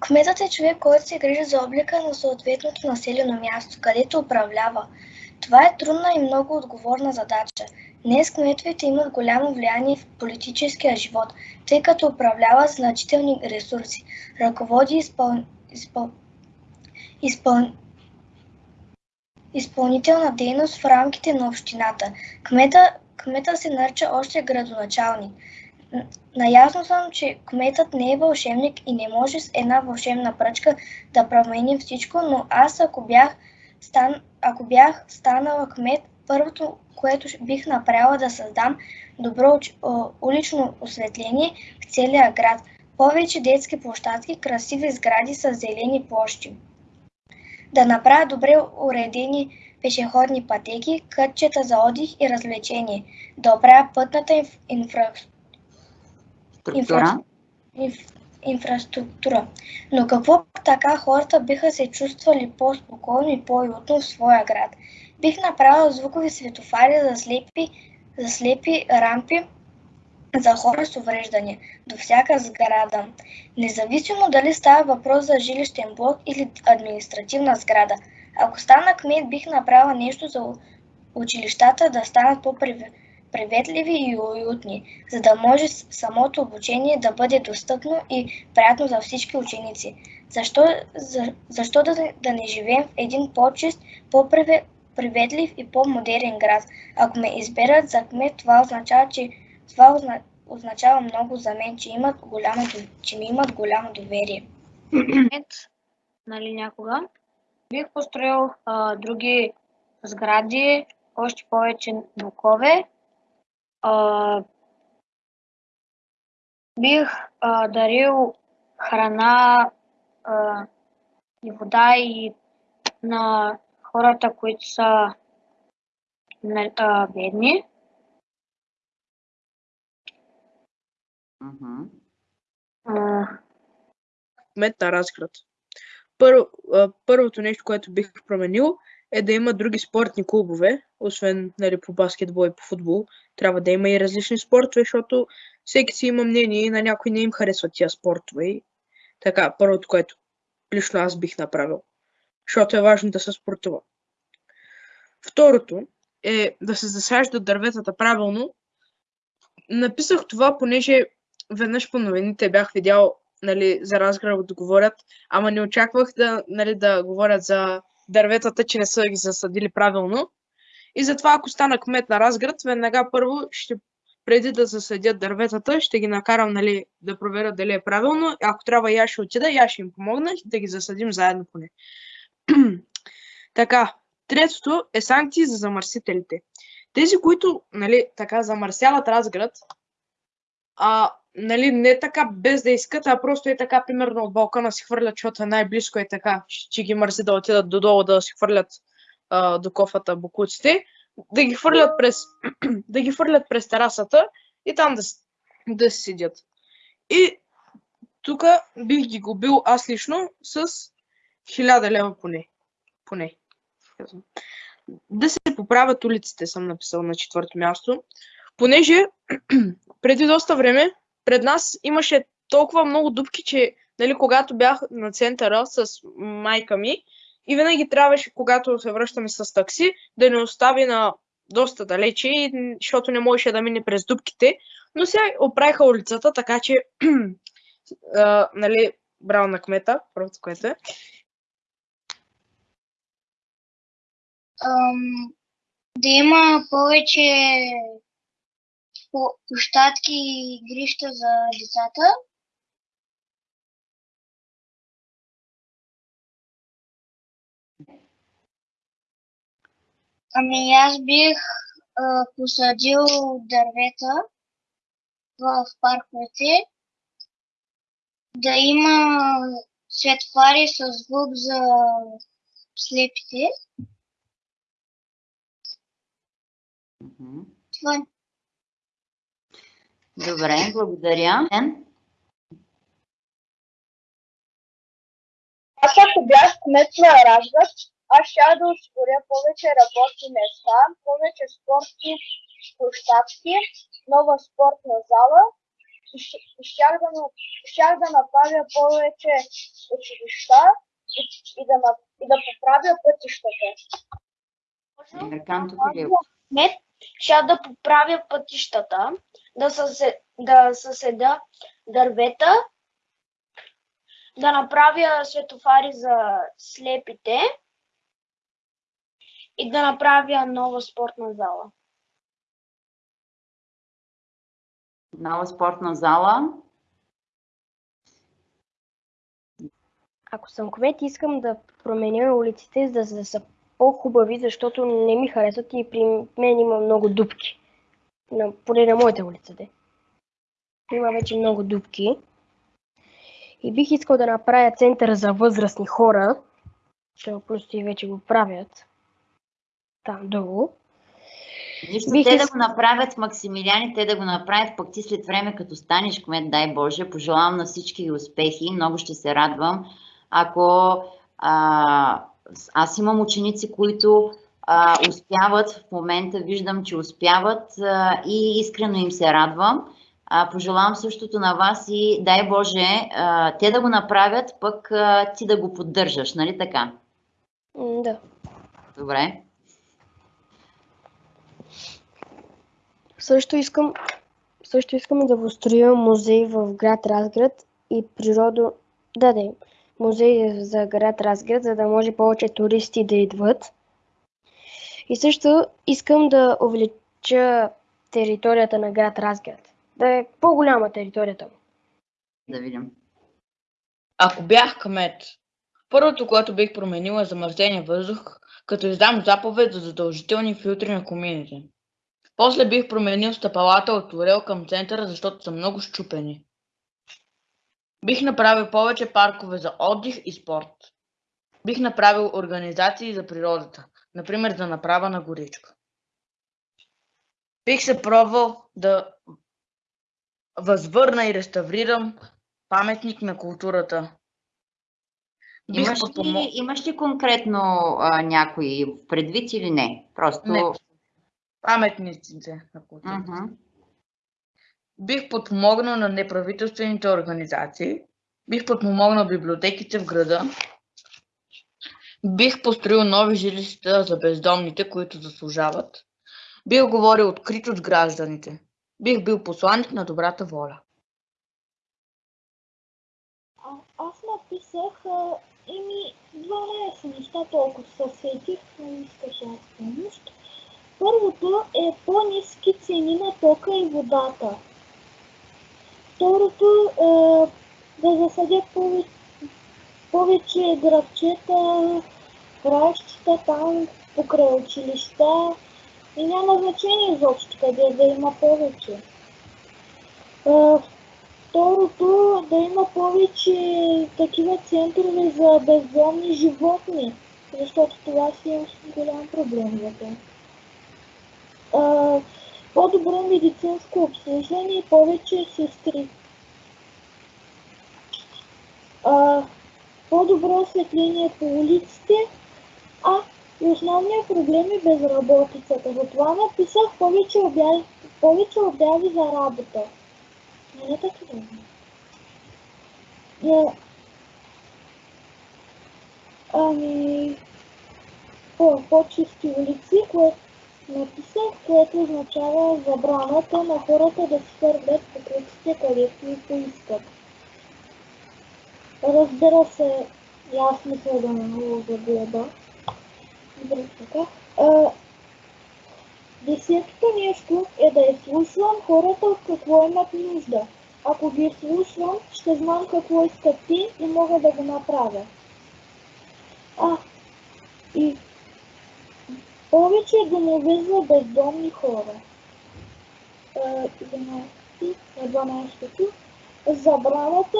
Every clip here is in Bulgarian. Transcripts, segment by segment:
Кметът е човек, който се грижи за облика на съответното населено място, където управлява. Това е трудна и много отговорна задача. Днес кметовете имат голямо влияние в политическия живот, тъй като управляват значителни ресурси, ръководи изпъл... Изпъл... Изпъл... изпълнителна дейност в рамките на общината. Кмета, кмета се нарича още градоначалник. Наясно съм, че кметът не е вълшебник и не може с една вълшебна пръчка да промени всичко, но аз ако бях, стан, ако бях станала кмет, първото, което бих направила да създам добро улично осветление в целия град. Повече детски площадки, красиви сгради с зелени площи. Да направя добре уредени пешеходни пътеки, кътчета за отдих и развлечение. Да оправя пътната инфраструктура инфра... инф... инфраструктура. Но какво така хората биха се чувствали по-спокойно и по-уютно в своя град? Бих направил звукови светофари за слепи, за слепи рампи за хора с увреждания до всяка сграда. Независимо дали става въпрос за жилищен блок или административна сграда. Ако стана кмет, бих направила нещо за училищата да станат по-привлекателни приветливи и уютни, за да може самото обучение да бъде достъпно и приятно за всички ученици. Защо, за, защо да, да не живеем в един по-чист, по-приветлив и по-модерен град? Ако ме изберат за кмет, това означава, че това означава много за мен, че, имат голямо, че ми имат голямо доверие. нали някога, бих построил а, други сгради, още повече блокове бих а, дарил храна а, и вода и на хората, които са а, бедни. Кмет на Разград. Първо, първото нещо, което бих променил, е да има други спортни клубове, освен нали, по баскетбол и по футбол. Трябва да има и различни спортове, защото всеки си има мнение и на някой не им харесват тия спортове. И така, първото, което лично аз бих направил. Защото е важно да се спортува. Второто е да се засаждат дърветата правилно. Написах това, понеже веднъж по новините бях видял нали, за разград да говорят, ама не очаквах да, нали, да говорят за дърветата, че не са ги засадили правилно. И затова, ако стана кмет на Разград, веднага първо ще преди да засадят дърветата, ще ги накарам нали, да проверя дали е правилно. Ако трябва, я ще отида, я ще им помогна да ги засадим заедно поне. така, третото е санкции за замърсителите. Тези, които нали, така замърсяват Разград, а, нали, не така без да искат, а просто е така, примерно от балкона си хвърлят, защото е най-близко е така, че ги мързи да отидат додолу да си хвърлят до кофата букуците, да ги хвърлят през, да ги хвърлят през терасата и там да, да седят. И тук бих ги губил аз лично с 1000 лева поне. поне. Да се поправят улиците, съм написал на четвърто място. Понеже преди доста време пред нас имаше толкова много дупки, че нали, когато бях на центъра с майка ми и винаги трябваше, когато се връщаме с такси, да не остави на доста далече, защото не можеше да мине през дупките. Но сега оправиха улицата, така че а, нали, браво на кмета, първото което е. Um, да има повече площадки и игрища за децата. Ами аз бих а, посадил дървета в парковете, да има светфари с звук за слепите. Това е. Добре, благодаря. Аз ако бях кмет на Разград, аз ще да осигуря повече работни места, повече спортни площадки, нова спортна зала и щях да, щях да направя повече училища и, и, да, и да поправя пътищата. Кмет ща да поправя пътищата, да, съсе, да съседа дървета, да направя светофари за слепите и да направя нова спортна зала. Нова спортна зала. Ако съм кмет, искам да променя улиците, за да са по-хубави, защото не ми харесват и при мен има много дупки. На, поне на моята улица, де. Има вече много дупки. И бих искал да направя център за възрастни хора, защото просто и вече го правят. Там долу. Нищо Бих те да го направят, Максимилиани, те да го направят, пък ти след време, като станеш кмет, дай Боже, пожелавам на всички успехи, много ще се радвам. Ако а, аз имам ученици, които а, успяват, в момента виждам, че успяват а, и искрено им се радвам. А, пожелавам същото на вас и дай Боже, а, те да го направят, пък а, ти да го поддържаш, нали така? Да. Добре. Също искам, също искам да построя музей в град Разград и природо... Да, да, музей за град Разград, за да може повече туристи да идват. И също искам да увелича територията на град Разград. Да е по-голяма територията му. Да видим. Ако бях кмет, първото, което бих променила е замърсения въздух, като издам заповед за задължителни филтри на комините. После бих променил стъпалата от Орел към центъра, защото са много щупени. Бих направил повече паркове за отдих и спорт. Бих направил организации за природата, например за направа на горичка. Бих се пробвал да възвърна и реставрирам паметник на културата. Бих Имаш ли, имаш ли конкретно а, някой предвид или не? Просто. Не. Паметниците на културата. Мгм. Бих подпомогнал на неправителствените организации. Бих подпомогнал библиотеките в града. Бих построил нови жилища за бездомните, които заслужават. Бих говорил открито с гражданите. Бих бил посланник на добрата воля. А, аз написах а, еми 12 неща, толкова се сетих, но искаш аз помощ. Първото е по-низки цени на тока и водата. Второто е да засадят повече, повече градчета, краищата там покрай училища и няма значение изобщо къде да има повече. Е, Второто, да има повече такива центрове за бездомни животни, защото това си е голям проблем за тях. По-добро медицинско обслужване и повече сестри. По-добро осветление по улиците, а и основният проблем е безработицата. Затова написах повече обяви, за работа. Не е така. Е, Ами, по, по-чисти улици, което написах, което означава забраната на хората да си хвърлят покритите където и поискат. Разбира се, и аз мисля да мога да гледа. Добре, така. Десетото нещо е да изслушвам хората от какво имат нужда. Ако ги изслушвам, ще знам какво искат ти и мога да го направя. А, и повече домове за бездомни хора. Е, 11, на 12 забраната,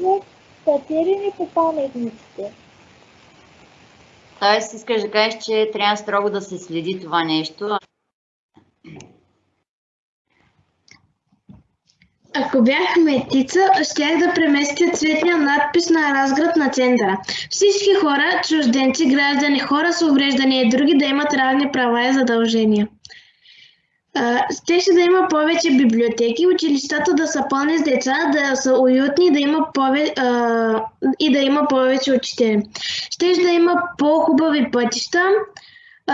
за катерене по паметниците. Тоест, искаш да кажеш, че трябва строго да се следи това нещо. Ако бях кметица, щях да преместя цветния надпис на разград на центъра. Всички хора, чужденци, граждани, хора с увреждания и други да имат равни права и задължения. Щеше да има повече библиотеки, училищата да са пълни с деца, да са уютни да има пове, а, и да има повече учители. Щеше да има по-хубави пътища,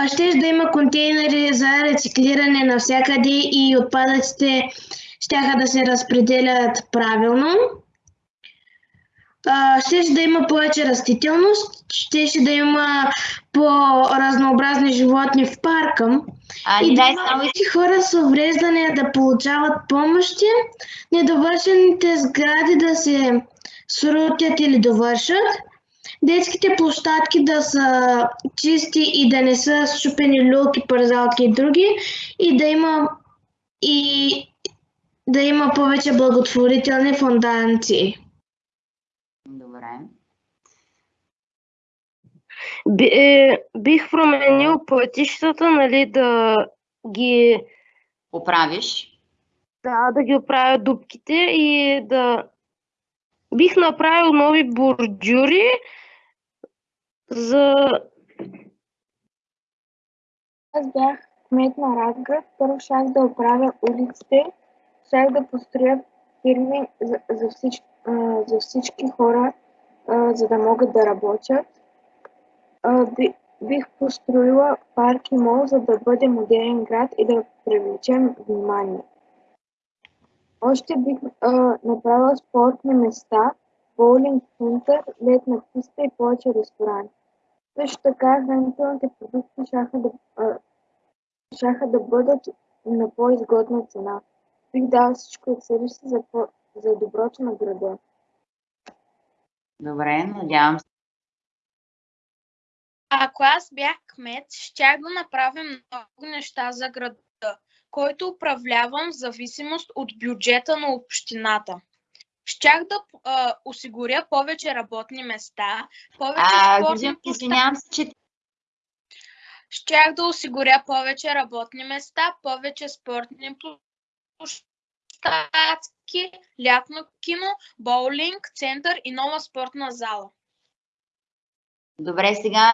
щеше да има контейнери за рециклиране навсякъде и отпадъците щяха да се разпределят правилно. Щеше да има повече растителност, щеше да има по-разнообразни животни в парка. А, И да дай има само хора с увреждания да получават помощи, недовършените сгради да се срутят или довършат, детските площадки да са чисти и да не са щупени люлки, парзалки и други, и да има и да има повече благотворителни фундации. Добре. Би, е, бих променил пътищата, нали, да ги, Оправиш. да, да ги оправя дупките и да... Бих направил нови бордюри за... Аз бях кмет на Разград, първо щях да оправя улиците, щях да построя фирми за, за, всички, а, за всички хора, а, за да могат да работят. А, би, бих построила парк и мол, за да бъде модерен град и да привлечем внимание. Още бих а, направила спортни места, боулинг център, летна писта и повече ресторанти. Също така хранителните продукти щяха да, а, щяха да бъдат на по-изгодна цена. Бих дал всичко от себе си за, за доброто на града. Добре, надявам се. Ако аз бях кмет, щях да направя много неща за града, който управлявам в зависимост от бюджета на общината. Щях да а, осигуря повече работни места, повече А, спортни извинявам се, че Щях да осигуря повече работни места, повече спортни площадки, лятно кино, боулинг, център и нова спортна зала. Добре, сега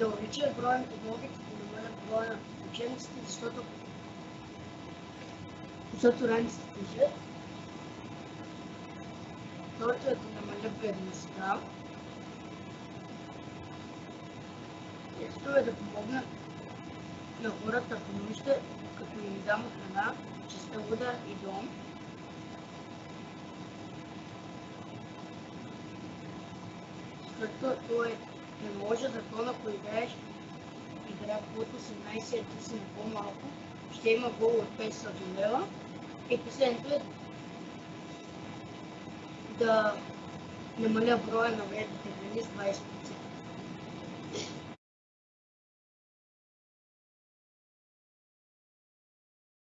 да увеличи броя на подмогите, да намалят броя на учениците, защото защото раниците тежат. Второто е да намаля бедността. Третото е да помогна на хората в нужда, като им дам храна, чиста вода и дом. Защото е не може закона, ако играеш игра под 18 а ти на по-малко, ще има гол от 500 лева. И последното е да намаля броя на вредните храни с 20%.